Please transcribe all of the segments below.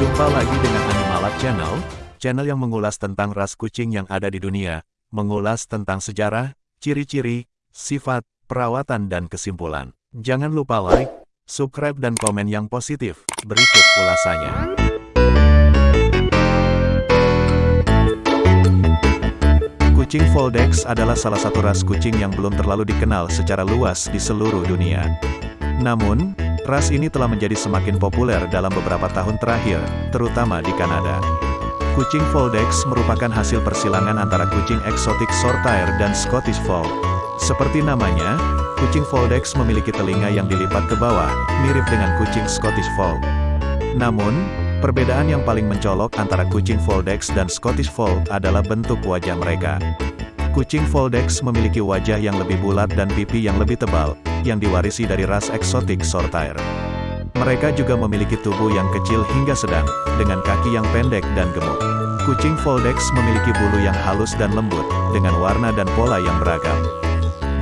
Jumpa lagi dengan Animalab Channel, channel yang mengulas tentang ras kucing yang ada di dunia, mengulas tentang sejarah, ciri-ciri, sifat, perawatan dan kesimpulan. Jangan lupa like, subscribe dan komen yang positif. Berikut ulasannya. Kucing Voldex adalah salah satu ras kucing yang belum terlalu dikenal secara luas di seluruh dunia. Namun, Ras ini telah menjadi semakin populer dalam beberapa tahun terakhir, terutama di Kanada. Kucing Voldex merupakan hasil persilangan antara kucing eksotik Shorthair dan Scottish Fold. Seperti namanya, kucing Voldex memiliki telinga yang dilipat ke bawah, mirip dengan kucing Scottish Fold. Namun, perbedaan yang paling mencolok antara kucing Voldex dan Scottish Fold adalah bentuk wajah mereka. Kucing Voldex memiliki wajah yang lebih bulat dan pipi yang lebih tebal, yang diwarisi dari ras eksotik Shorthair. Mereka juga memiliki tubuh yang kecil hingga sedang, dengan kaki yang pendek dan gemuk. Kucing Voldex memiliki bulu yang halus dan lembut, dengan warna dan pola yang beragam.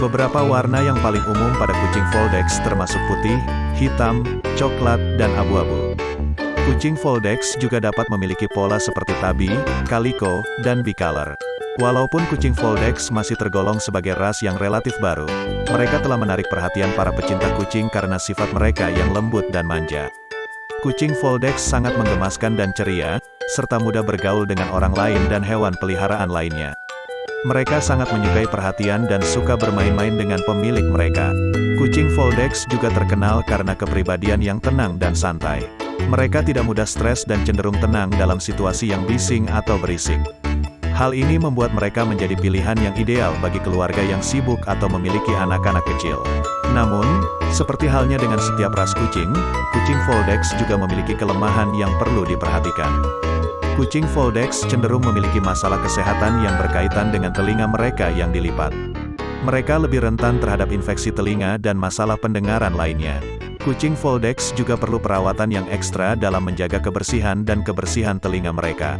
Beberapa warna yang paling umum pada kucing Voldex termasuk putih, hitam, coklat, dan abu-abu. Kucing Voldex juga dapat memiliki pola seperti tabi, calico, dan bicolor. Walaupun kucing Voldex masih tergolong sebagai ras yang relatif baru, mereka telah menarik perhatian para pecinta kucing karena sifat mereka yang lembut dan manja. Kucing Voldex sangat menggemaskan dan ceria, serta mudah bergaul dengan orang lain dan hewan peliharaan lainnya. Mereka sangat menyukai perhatian dan suka bermain-main dengan pemilik mereka. Kucing Voldex juga terkenal karena kepribadian yang tenang dan santai. Mereka tidak mudah stres dan cenderung tenang dalam situasi yang bising atau berisik. Hal ini membuat mereka menjadi pilihan yang ideal bagi keluarga yang sibuk atau memiliki anak-anak kecil. Namun, seperti halnya dengan setiap ras kucing, kucing Voldex juga memiliki kelemahan yang perlu diperhatikan. Kucing Voldex cenderung memiliki masalah kesehatan yang berkaitan dengan telinga mereka yang dilipat. Mereka lebih rentan terhadap infeksi telinga dan masalah pendengaran lainnya. Kucing Voldex juga perlu perawatan yang ekstra dalam menjaga kebersihan dan kebersihan telinga mereka.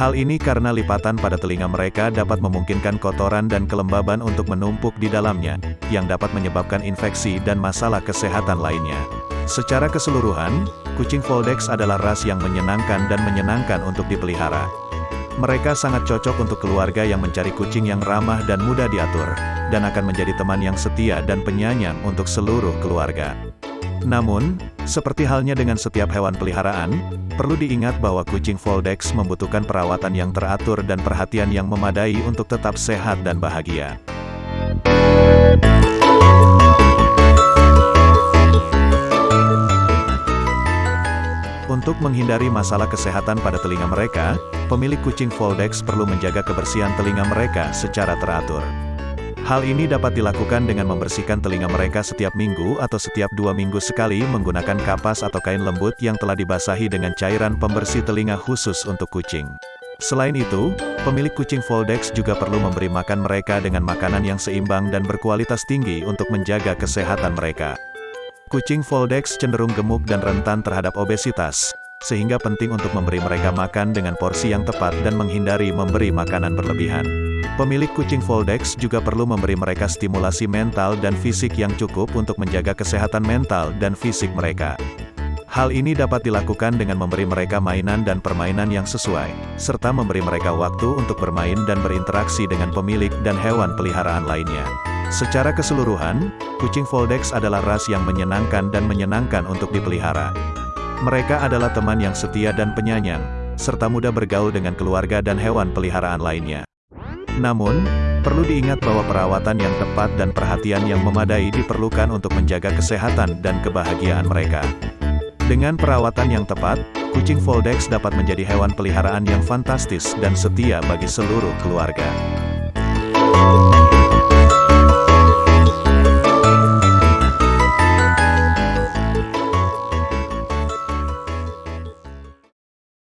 Hal ini karena lipatan pada telinga mereka dapat memungkinkan kotoran dan kelembaban untuk menumpuk di dalamnya, yang dapat menyebabkan infeksi dan masalah kesehatan lainnya. Secara keseluruhan, kucing Voldex adalah ras yang menyenangkan dan menyenangkan untuk dipelihara. Mereka sangat cocok untuk keluarga yang mencari kucing yang ramah dan mudah diatur, dan akan menjadi teman yang setia dan penyayang untuk seluruh keluarga. Namun, seperti halnya dengan setiap hewan peliharaan, perlu diingat bahwa kucing Voldex membutuhkan perawatan yang teratur dan perhatian yang memadai untuk tetap sehat dan bahagia. Untuk menghindari masalah kesehatan pada telinga mereka, pemilik kucing Voldex perlu menjaga kebersihan telinga mereka secara teratur. Hal ini dapat dilakukan dengan membersihkan telinga mereka setiap minggu atau setiap dua minggu sekali menggunakan kapas atau kain lembut yang telah dibasahi dengan cairan pembersih telinga khusus untuk kucing. Selain itu, pemilik kucing Voldex juga perlu memberi makan mereka dengan makanan yang seimbang dan berkualitas tinggi untuk menjaga kesehatan mereka. Kucing Voldex cenderung gemuk dan rentan terhadap obesitas, sehingga penting untuk memberi mereka makan dengan porsi yang tepat dan menghindari memberi makanan berlebihan. Pemilik kucing Voldex juga perlu memberi mereka stimulasi mental dan fisik yang cukup untuk menjaga kesehatan mental dan fisik mereka. Hal ini dapat dilakukan dengan memberi mereka mainan dan permainan yang sesuai, serta memberi mereka waktu untuk bermain dan berinteraksi dengan pemilik dan hewan peliharaan lainnya. Secara keseluruhan, kucing Voldex adalah ras yang menyenangkan dan menyenangkan untuk dipelihara. Mereka adalah teman yang setia dan penyayang, serta mudah bergaul dengan keluarga dan hewan peliharaan lainnya. Namun, perlu diingat bahwa perawatan yang tepat dan perhatian yang memadai diperlukan untuk menjaga kesehatan dan kebahagiaan mereka. Dengan perawatan yang tepat, kucing Voldex dapat menjadi hewan peliharaan yang fantastis dan setia bagi seluruh keluarga.